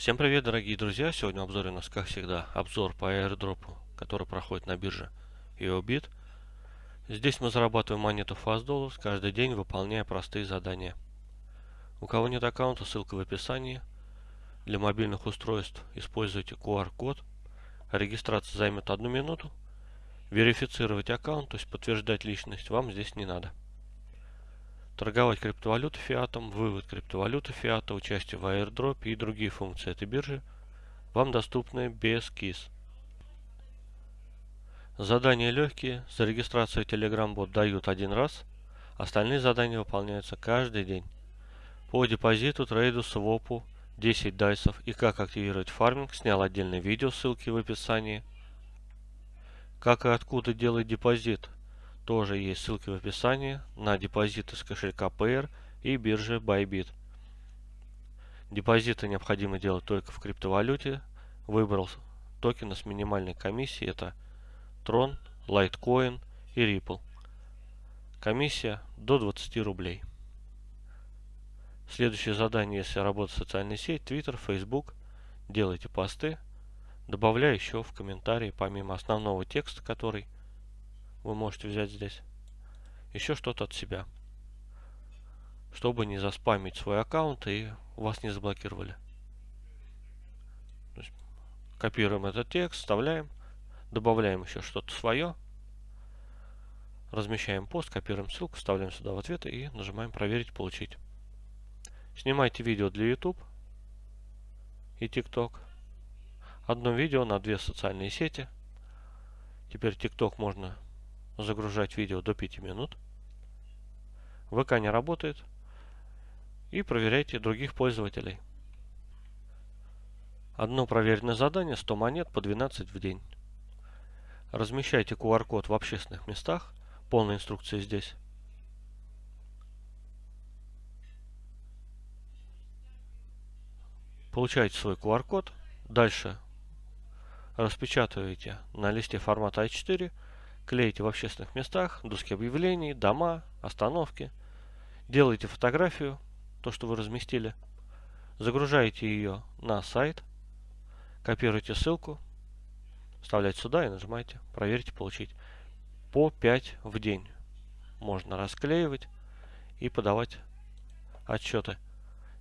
Всем привет, дорогие друзья! Сегодня в обзоре у нас, как всегда, обзор по airdrop, который проходит на бирже EOBIT. Здесь мы зарабатываем монету Fast Dollars каждый день, выполняя простые задания. У кого нет аккаунта, ссылка в описании. Для мобильных устройств используйте QR-код. Регистрация займет одну минуту. Верифицировать аккаунт, то есть подтверждать личность, вам здесь не надо торговать криптовалютой фиатом, вывод криптовалюты фиата, участие в airdrop и другие функции этой биржи вам доступны без КИС. Задания легкие, за регистрацию Telegram бот дают один раз, остальные задания выполняются каждый день. По депозиту, трейду, свопу, 10 дайсов и как активировать фарминг снял отдельное видео, ссылки в описании. Как и откуда делать депозит, тоже есть ссылки в описании на депозиты с кошелька Payer и биржи Bybit. Депозиты необходимо делать только в криптовалюте. Выбрал токены с минимальной комиссией. Это Tron, Litecoin и Ripple. Комиссия до 20 рублей. Следующее задание, если работать в социальной сети, Twitter, Facebook, делайте посты, добавляя еще в комментарии, помимо основного текста, который вы можете взять здесь еще что-то от себя, чтобы не заспамить свой аккаунт и вас не заблокировали. копируем этот текст, вставляем, добавляем еще что-то свое, размещаем пост, копируем ссылку, вставляем сюда в ответы и нажимаем проверить, получить. Снимайте видео для YouTube и TikTok. Одно видео на две социальные сети. Теперь TikTok можно загружать видео до 5 минут. ВК не работает. И проверяйте других пользователей. Одно проверенное задание 100 монет по 12 в день. Размещайте QR-код в общественных местах. Полная инструкция здесь. Получаете свой QR-код. Дальше распечатываете на листе формата А4 клеите в общественных местах, доски объявлений, дома, остановки. Делаете фотографию, то, что вы разместили. Загружаете ее на сайт. Копируете ссылку. Вставляете сюда и нажимаете «Проверить, получить». По 5 в день можно расклеивать и подавать отчеты.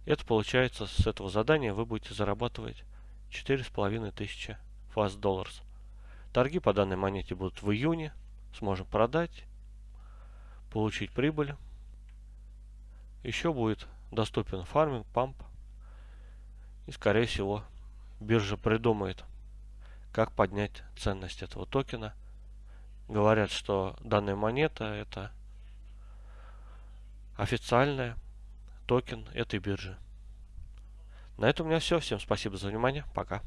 Это получается с этого задания вы будете зарабатывать 4500 fast dollars. Торги по данной монете будут в июне. Сможем продать, получить прибыль. Еще будет доступен фарминг, памп. И скорее всего биржа придумает, как поднять ценность этого токена. Говорят, что данная монета это официальная токен этой биржи. На этом у меня все. Всем спасибо за внимание. Пока.